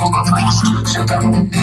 Thank you.